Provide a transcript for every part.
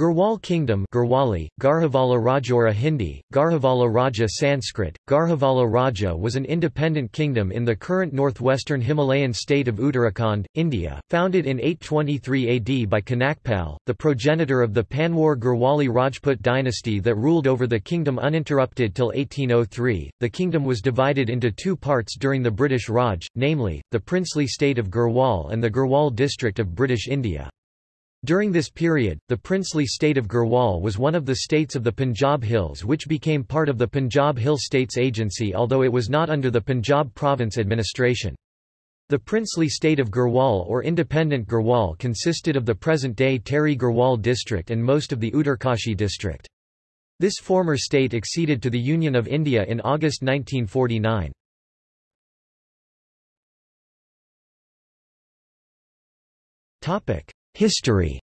Garhwal Kingdom Garhwali, Garhwala Rajora Hindi, Garhwala Raja Sanskrit, Garhwala Raja was an independent kingdom in the current northwestern Himalayan state of Uttarakhand, India, founded in 823 AD by Kanakpal, the progenitor of the Panwar Garhwali Rajput dynasty that ruled over the kingdom uninterrupted till 1803. The kingdom was divided into two parts during the British Raj, namely, the princely state of Garhwal and the Garhwal district of British India. During this period, the princely state of Garhwal was one of the states of the Punjab Hills which became part of the Punjab Hill States Agency although it was not under the Punjab province administration. The princely state of Garhwal or independent Garhwal consisted of the present-day Tehri Garhwal district and most of the Uttarkashi district. This former state acceded to the Union of India in August 1949. Topic: History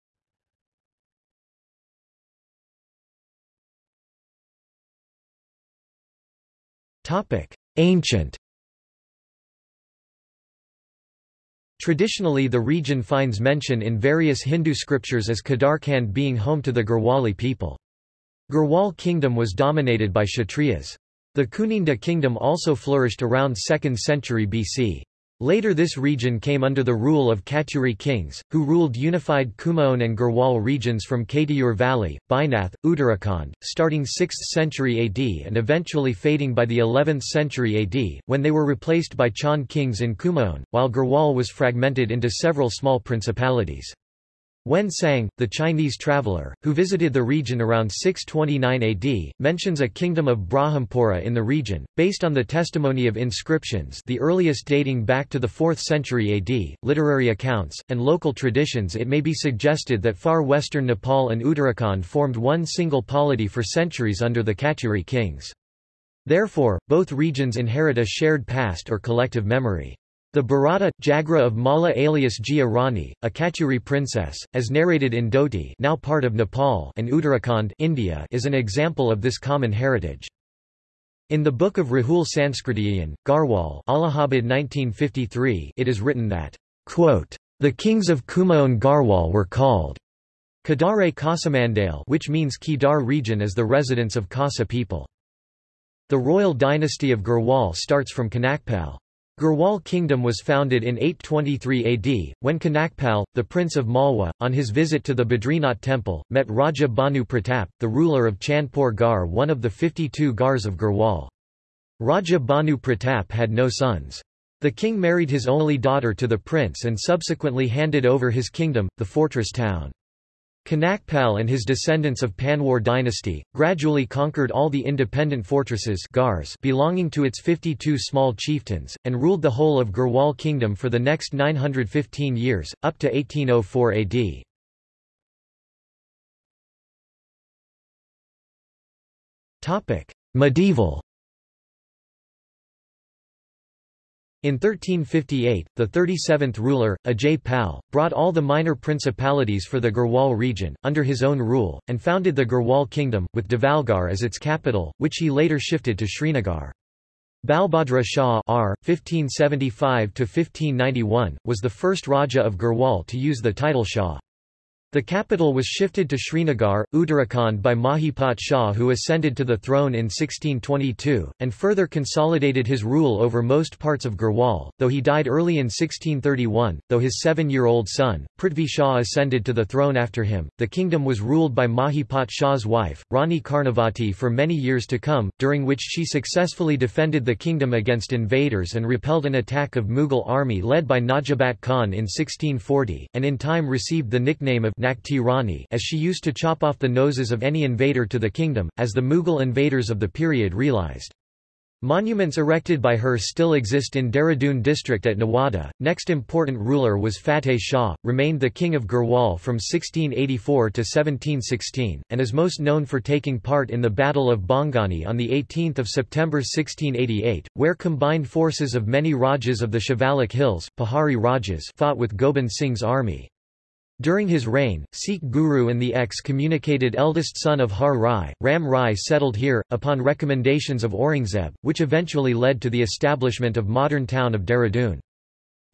Ancient Traditionally the region finds mention in various Hindu scriptures as Kedarkhand being home to the Garhwali people. Garhwal kingdom was dominated by Kshatriyas. The Kuninda kingdom also flourished around 2nd century BC. Later this region came under the rule of Katyuri kings, who ruled unified Kumaon and Garhwal regions from Katyur Valley, Bainath, Uttarakhand, starting 6th century AD and eventually fading by the 11th century AD, when they were replaced by Chand kings in Kumaon, while Garhwal was fragmented into several small principalities. Wen Sang, the Chinese traveler, who visited the region around 629 AD, mentions a kingdom of Brahmampura in the region, based on the testimony of inscriptions the earliest dating back to the 4th century AD, literary accounts, and local traditions it may be suggested that far western Nepal and Uttarakhand formed one single polity for centuries under the Katyuri kings. Therefore, both regions inherit a shared past or collective memory. The Bharata, Jagra of Mala alias Jia Rani, a Katyuri princess, as narrated in Doti now part of Nepal and Uttarakhand India is an example of this common heritage. In the book of Rahul Sankrityayan, Garhwal Allahabad 1953 it is written that, quote, the kings of Kumaon Garhwal were called Kadare Kasamandale which means Kedar region as the residence of Kasa people. The royal dynasty of Garhwal starts from Kanakpal. Garhwal kingdom was founded in 823 AD, when Kanakpal, the prince of Malwa, on his visit to the Badrinath temple, met Raja Bhanu Pratap, the ruler of Chandpur Gar one of the 52 Gars of Garhwal. Raja Bhanu Pratap had no sons. The king married his only daughter to the prince and subsequently handed over his kingdom, the fortress town. Kanakpal and his descendants of Panwar dynasty, gradually conquered all the independent fortresses Gars belonging to its 52 small chieftains, and ruled the whole of Garhwal kingdom for the next 915 years, up to 1804 AD. Medieval In 1358, the 37th ruler, Ajay Pal, brought all the minor principalities for the Garhwal region, under his own rule, and founded the Garhwal kingdom, with Devalgarh as its capital, which he later shifted to Srinagar. Balbhadra Shah R. 1575 was the first Raja of Garhwal to use the title Shah. The capital was shifted to Srinagar, Uttarakhand by Mahipat Shah who ascended to the throne in 1622, and further consolidated his rule over most parts of Garhwal, though he died early in 1631, though his seven-year-old son, Prithvi Shah ascended to the throne after him. The kingdom was ruled by Mahipat Shah's wife, Rani Karnavati for many years to come, during which she successfully defended the kingdom against invaders and repelled an attack of Mughal army led by Najabat Khan in 1640, and in time received the nickname of Nakti Rani as she used to chop off the noses of any invader to the kingdom, as the Mughal invaders of the period realized. Monuments erected by her still exist in Dehradun district at Nawada. Next important ruler was Fateh Shah, remained the king of Garhwal from 1684 to 1716, and is most known for taking part in the Battle of Bhangani on 18 September 1688, where combined forces of many Rajas of the Shivalik Hills, Pahari Rajas fought with Gobind Singh's army. During his reign, Sikh Guru and the excommunicated eldest son of Har Rai, Ram Rai settled here, upon recommendations of Aurangzeb, which eventually led to the establishment of modern town of Dehradun.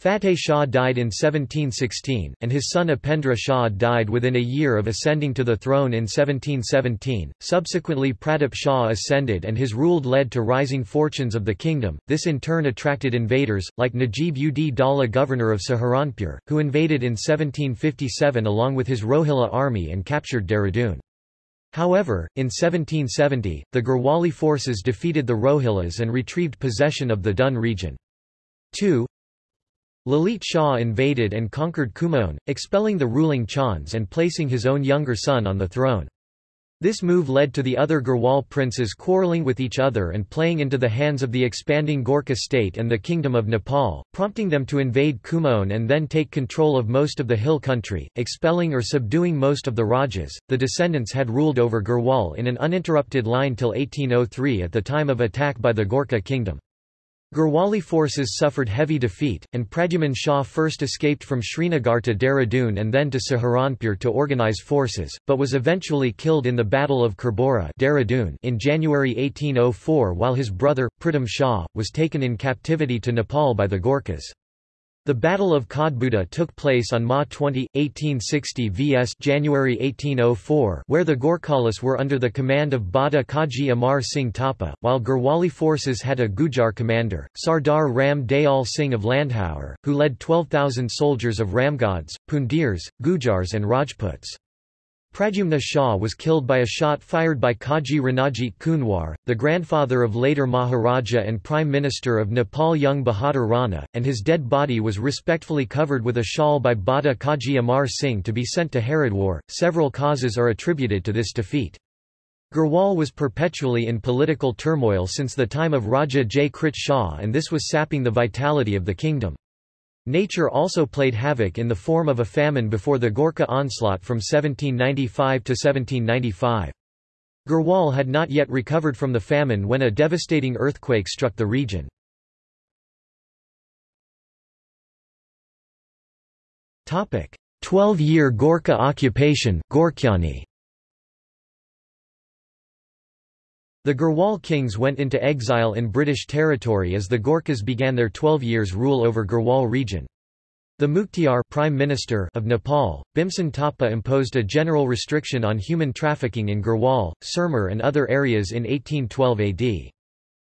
Fateh Shah died in 1716, and his son Upendra Shah died within a year of ascending to the throne in 1717. Subsequently, Pratap Shah ascended and his rule led to rising fortunes of the kingdom. This in turn attracted invaders, like Najib ud Daula, governor of Saharanpur, who invaded in 1757 along with his Rohilla army and captured Dehradun. However, in 1770, the Garhwali forces defeated the Rohillas and retrieved possession of the Dun region. 2. Lalit Shah invaded and conquered Kumaon, expelling the ruling Chans and placing his own younger son on the throne. This move led to the other Garhwal princes quarreling with each other and playing into the hands of the expanding Gorkha state and the Kingdom of Nepal, prompting them to invade Kumaon and then take control of most of the hill country, expelling or subduing most of the Rajas. The descendants had ruled over Garhwal in an uninterrupted line till 1803 at the time of attack by the Gorkha kingdom. Garhwali forces suffered heavy defeat, and Pradyumna Shah first escaped from Srinagar to Dehradun and then to Saharanpur to organize forces, but was eventually killed in the Battle of Khurbura in January 1804 while his brother, Pritam Shah, was taken in captivity to Nepal by the Gorkhas. The Battle of Khurbura took place on Ma 20, 1860 vs January 1804 where the Gorkhalis were under the command of Bada Kaji Amar Singh Thapa, while Garhwali forces had a Gujar commander, Sardar Ram Dayal Singh of Landhaur, who led 12,000 soldiers of Ramgads, Pundirs, Gujars and Rajputs. Pradyumna Shah was killed by a shot fired by Kaji Ranajit Kunwar, the grandfather of later Maharaja and Prime Minister of Nepal Jung Bahadur Rana, and his dead body was respectfully covered with a shawl by Bada Kaji Amar Singh to be sent to Haridwar. Several causes are attributed to this defeat. Garhwal was perpetually in political turmoil since the time of Raja Jai Krit Shah and this was sapping the vitality of the kingdom. Nature also played havoc in the form of a famine before the Gorkha onslaught from 1795 to 1795. Garhwal had not yet recovered from the famine when a devastating earthquake struck the region. Twelve-year Gorkha occupation Gorkhyani. The Garhwal kings went into exile in British territory as the Gorkhas began their 12 years rule over Garhwal region. The Mukhtiyar Prime Minister of Nepal, Bhimsen Thapa imposed a general restriction on human trafficking in Garhwal, Sirmur and other areas in 1812 AD.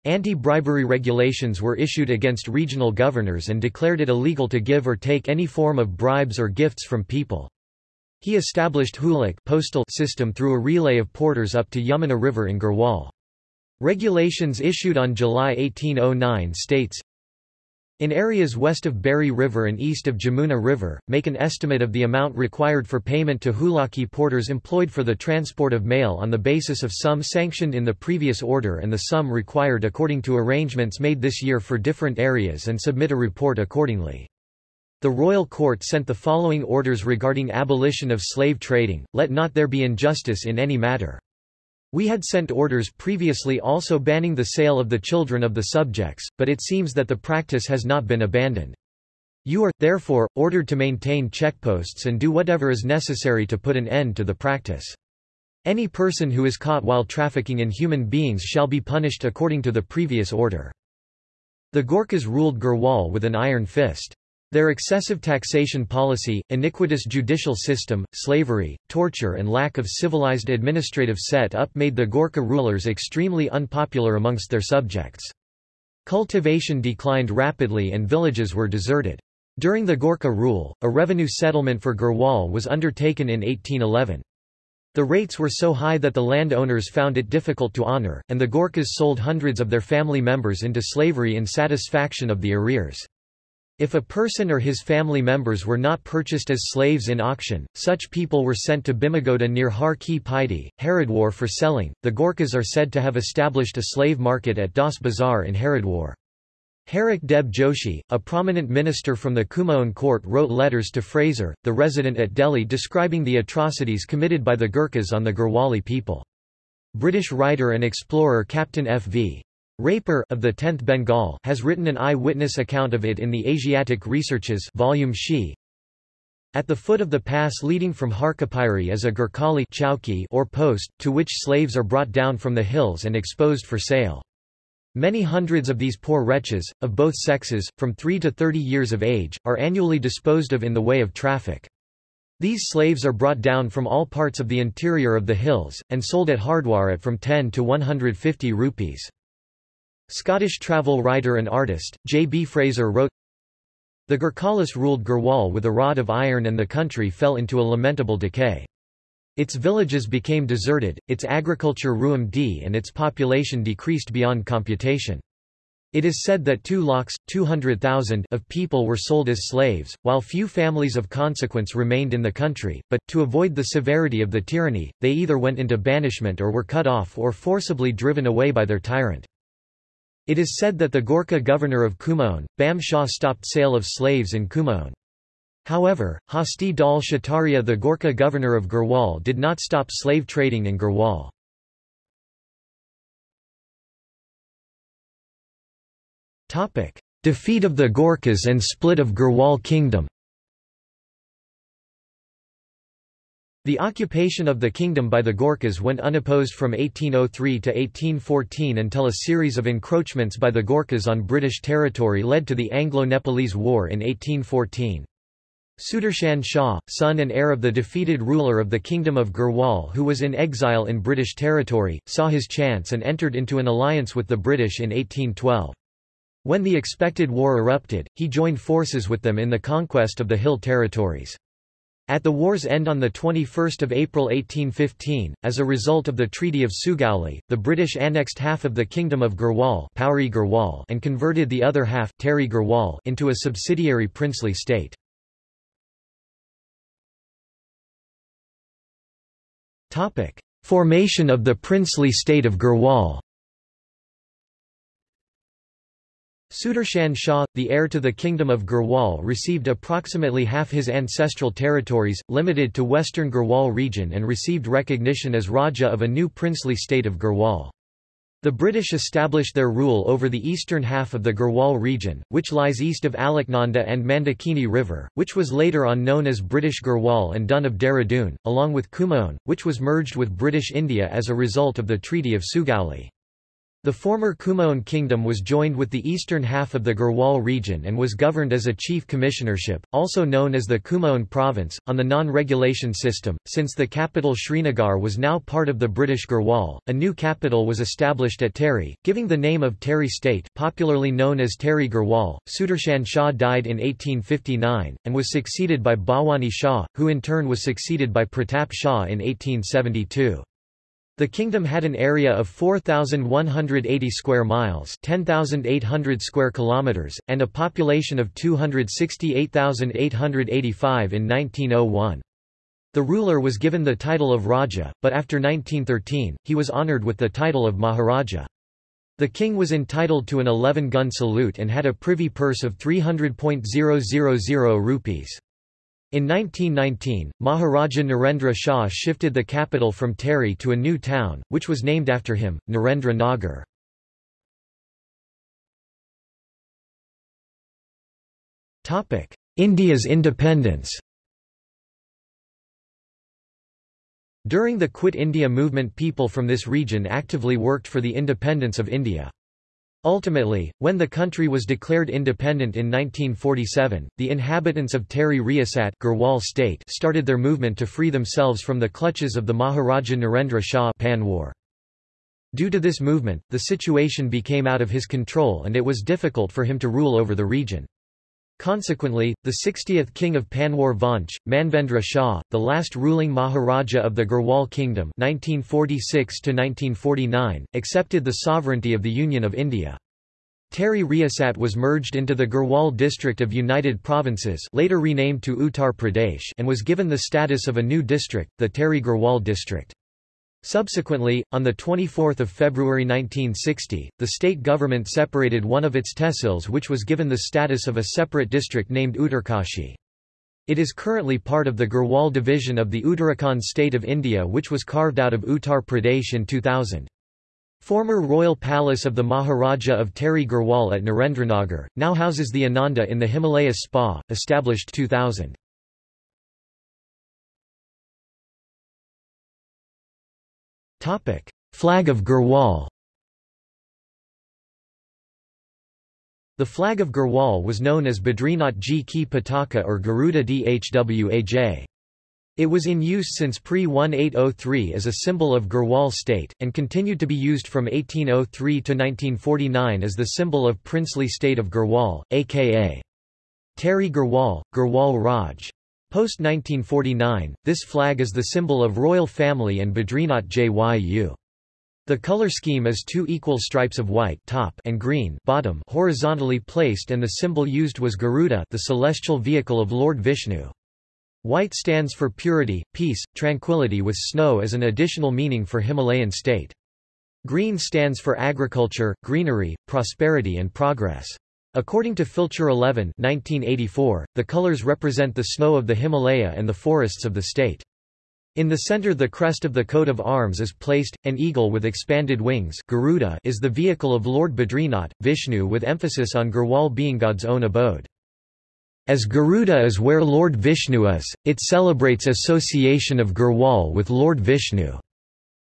Anti-bribery regulations were issued against regional governors and declared it illegal to give or take any form of bribes or gifts from people. He established Hulak postal system through a relay of porters up to Yamuna River in Garhwal. Regulations issued on July 1809 states, in areas west of Bheri River and east of Jamuna River, make an estimate of the amount required for payment to Hulaki porters employed for the transport of mail on the basis of sum sanctioned in the previous order and the sum required according to arrangements made this year for different areas and submit a report accordingly. The royal court sent the following orders regarding abolition of slave trading, let not there be injustice in any matter. We had sent orders previously also banning the sale of the children of the subjects, but it seems that the practice has not been abandoned. You are, therefore, ordered to maintain checkposts and do whatever is necessary to put an end to the practice. Any person who is caught while trafficking in human beings shall be punished according to the previous order. The Gorkhas ruled Garhwal with an iron fist. Their excessive taxation policy, iniquitous judicial system, slavery, torture and lack of civilized administrative set-up made the Gorkha rulers extremely unpopular amongst their subjects. Cultivation declined rapidly and villages were deserted. During the Gorkha rule, a revenue settlement for Garhwal was undertaken in 1811. The rates were so high that the landowners found it difficult to honor, and the Gorkhas sold hundreds of their family members into slavery in satisfaction of the arrears. If a person or his family members were not purchased as slaves in auction, such people were sent to Bhimgoda near Har Ki Pauri, Haridwar for selling. The Gorkhas are said to have established a slave market at Das Bazar in Haridwar. Harik Deb Joshi, a prominent minister from the Kumaon court wrote letters to Fraser, the resident at Delhi describing the atrocities committed by the Gurkhas on the Garhwali people. British writer and explorer Captain F.V. Raper of the 10th Bengal has written an eye-witness account of it in the Asiatic Researches volume She. At the foot of the pass leading from Harkapiri is a Gurkhali chowki or post, to which slaves are brought down from the hills and exposed for sale. Many hundreds of these poor wretches, of both sexes, from 3 to 30 years of age, are annually disposed of in the way of traffic. These slaves are brought down from all parts of the interior of the hills, and sold at Hardwar at from 10 to 150 rupees. Scottish travel writer and artist, J. B. Fraser wrote, The Gurkhalis ruled Gurwal with a rod of iron and the country fell into a lamentable decay. Its villages became deserted, its agriculture ruined and its population decreased beyond computation. It is said that 2 lakhs, 200,000 of people were sold as slaves, while few families of consequence remained in the country, but, to avoid the severity of the tyranny, they either went into banishment or were cut off or forcibly driven away by their tyrant. It is said that the Gorkha governor of Kumaon, Bam Shah stopped sale of slaves in Kumaon. However, Hasti Dal Shataria the Gorkha governor of Garhwal did not stop slave trading in Garhwal. Defeat of the Gorkhas and split of Garhwal kingdom The occupation of the kingdom by the Gorkhas went unopposed from 1803 to 1814 until a series of encroachments by the Gorkhas on British territory led to the Anglo-Nepalese War in 1814. Sudarshan Shah, son and heir of the defeated ruler of the Kingdom of Garhwal who was in exile in British territory, saw his chance and entered into an alliance with the British in 1812. When the expected war erupted, he joined forces with them in the conquest of the hill territories. At the war's end on 21 April 1815, as a result of the Treaty of Sugauli, the British annexed half of the Kingdom of Garhwal and converted the other half into a subsidiary princely state. Formation of the princely state of Garhwal. Sudarshan Shah, the heir to the Kingdom of Garhwal received approximately half his ancestral territories, limited to western Garhwal region and received recognition as Raja of a new princely state of Garhwal. The British established their rule over the eastern half of the Garhwal region, which lies east of Alaknanda and Mandakini River, which was later on known as British Garhwal and Dun of Dehradun, along with Kumaon, which was merged with British India as a result of the Treaty of Sugauli. The former Kumaon kingdom was joined with the eastern half of the Garhwal region and was governed as a chief commissionership, also known as the Kumaon province, on the non-regulation system. Since the capital Srinagar was now part of the British Garhwal, a new capital was established at Tehri, giving the name of Tehri state, popularly known as Tehri Garhwal. Sudarshan Shah died in 1859 and was succeeded by Bhawani Shah, who in turn was succeeded by Pratap Shah in 1872. The kingdom had an area of 4180 square miles, 10800 square kilometers, and a population of 268,885 in 1901. The ruler was given the title of Raja, but after 1913, he was honored with the title of Maharaja. The king was entitled to an 11-gun salute and had a privy purse of 300.000 rupees. In 1919, Maharaja Narendra Shah shifted the capital from Tehri to a new town, which was named after him, Narendra Nagar. India's independence During the Quit India movement people from this region actively worked for the independence of India. Ultimately, when the country was declared independent in 1947, the inhabitants of Tehri Riyasat Garhwal state started their movement to free themselves from the clutches of the Maharaja Narendra Shah Panwar. Due to this movement, the situation became out of his control and it was difficult for him to rule over the region. Consequently, the 60th king of Panwar Vanch, Manvendra Shah, the last ruling Maharaja of the Garhwal Kingdom 1946 accepted the sovereignty of the Union of India. Tehri Riyasat was merged into the Garhwal district of United Provinces later renamed to Uttar Pradesh and was given the status of a new district, the Tehri Garhwal district. Subsequently, on 24 February 1960, the state government separated one of its tehsils which was given the status of a separate district named Uttarkashi. It is currently part of the Garhwal division of the Uttarakhand state of India which was carved out of Uttar Pradesh in 2000. Former royal palace of the Maharaja of Tehri Garhwal at Narendranagar, now houses the Ananda in the Himalayas Spa, established 2000. Topic: Flag of Garhwal. The flag of Garhwal was known as Badrinath Ji Ki Pataka or Garuda Dhwaj. It was in use since pre-1803 as a symbol of Garhwal state, and continued to be used from 1803 to 1949 as the symbol of princely state of Garhwal, aka Tehri Garhwal, Garhwal Raj. Post-1949, this flag is the symbol of royal family and Badrinath Jyu. The color scheme is two equal stripes of white top and green bottom horizontally placed and the symbol used was Garuda the celestial vehicle of Lord Vishnu. White stands for purity, peace, tranquility with snow as an additional meaning for Himalayan state. Green stands for agriculture, greenery, prosperity and progress. According to Filcher 11 1984, the colors represent the snow of the Himalaya and the forests of the state. In the center the crest of the coat of arms is placed, an eagle with expanded wings Garuda is the vehicle of Lord Badrinath, Vishnu with emphasis on Garhwal being God's own abode. As Garuda is where Lord Vishnu is, it celebrates association of Garhwal with Lord Vishnu.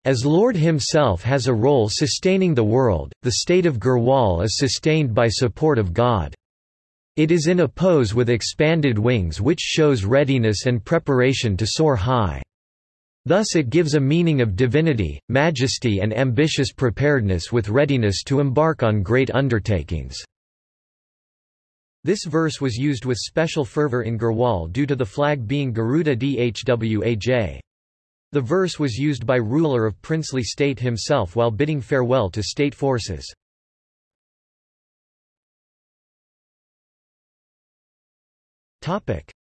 As Lord himself has a role sustaining the world, the state of Garhwal is sustained by support of God. It is in a pose with expanded wings which shows readiness and preparation to soar high. Thus it gives a meaning of divinity, majesty and ambitious preparedness with readiness to embark on great undertakings. This verse was used with special fervor in Garhwal due to the flag being Garuda Dhwaj. The verse was used by ruler of princely state himself while bidding farewell to state forces.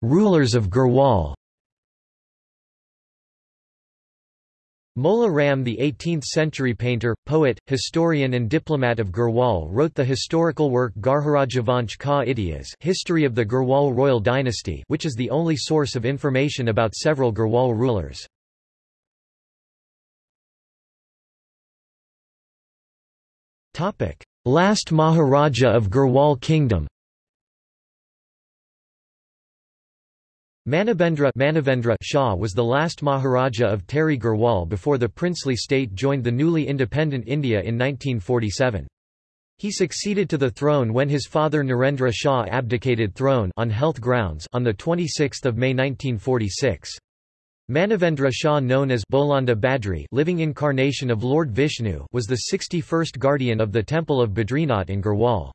Rulers of Garhwal Mola Ram the 18th-century painter, poet, historian and diplomat of Garhwal wrote the historical work Garharajavansh Ka Itihas History of the Garhwal royal dynasty which is the only source of information about several Garhwal rulers. Last Maharaja of Garhwal Kingdom Manavendra, Manavendra Shah was the last Maharaja of Tehri Garhwal before the princely state joined the newly independent India in 1947. He succeeded to the throne when his father Narendra Shah abdicated throne on health grounds on 26 May 1946. Manavendra Shah known as Bolanda Badri living incarnation of Lord Vishnu was the 61st guardian of the temple of Badrinath in Garhwal.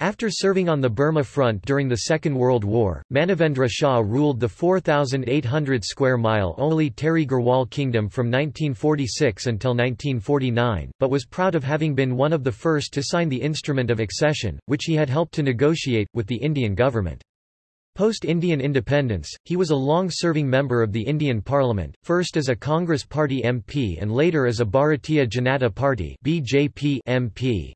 After serving on the Burma front during the Second World War, Manavendra Shah ruled the 4,800 square mile only Tehri Garhwal kingdom from 1946 until 1949, but was proud of having been one of the first to sign the Instrument of Accession, which he had helped to negotiate, with the Indian government. Post-Indian independence, he was a long-serving member of the Indian Parliament, first as a Congress Party MP and later as a Bharatiya Janata Party BJP MP.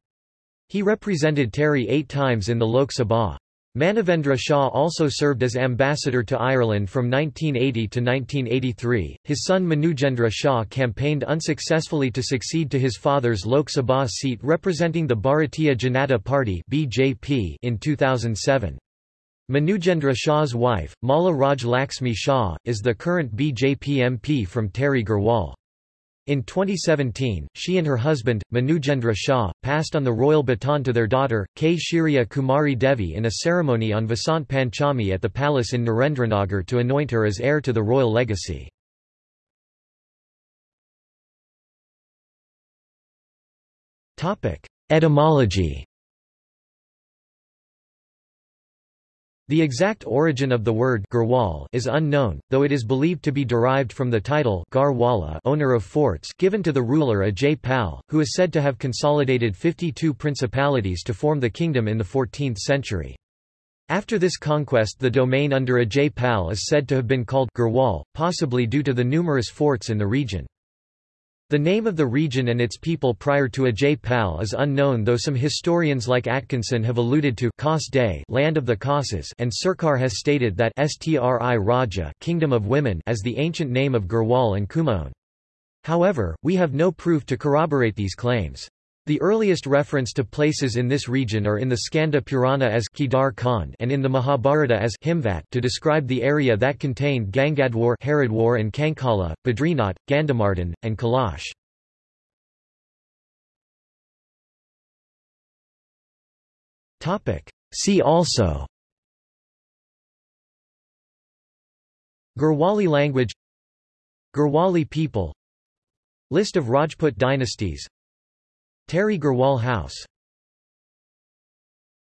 He represented Tehri eight times in the Lok Sabha. Manavendra Shah also served as ambassador to Ireland from 1980 to 1983. His son Manujendra Shah campaigned unsuccessfully to succeed to his father's Lok Sabha seat representing the Bharatiya Janata Party (BJP) in 2007. Manujendra Shah's wife, Mala Raj Laxmi Shah, is the current BJP MP from Tehri Garhwal. In 2017, she and her husband, Manujendra Shah, passed on the royal baton to their daughter, K. Shiriya Kumari Devi in a ceremony on Vasant Panchami at the palace in Narendranagar to anoint her as heir to the royal legacy. Etymology The exact origin of the word Garhwal is unknown, though it is believed to be derived from the title Garhwala owner of forts given to the ruler Ajay Pal, who is said to have consolidated 52 principalities to form the kingdom in the 14th century. After this conquest the domain under Ajay Pal is said to have been called Garhwal, possibly due to the numerous forts in the region. The name of the region and its people prior to Ajay Pal is unknown though some historians like Atkinson have alluded to Kos Day land of the Kosses and Surkar has stated that Stri Raja kingdom of women as the ancient name of Garhwal and Kumaon. However, we have no proof to corroborate these claims. The earliest reference to places in this region are in the Skanda Purana as Kedar Khand and in the Mahabharata as Himvat to describe the area that contained Gangadwar Haridwar and Kankala, Badrinath, Gandamardhan, and Kailash. See also Garhwali language Garhwali people List of Rajput dynasties Tehri Garhwal House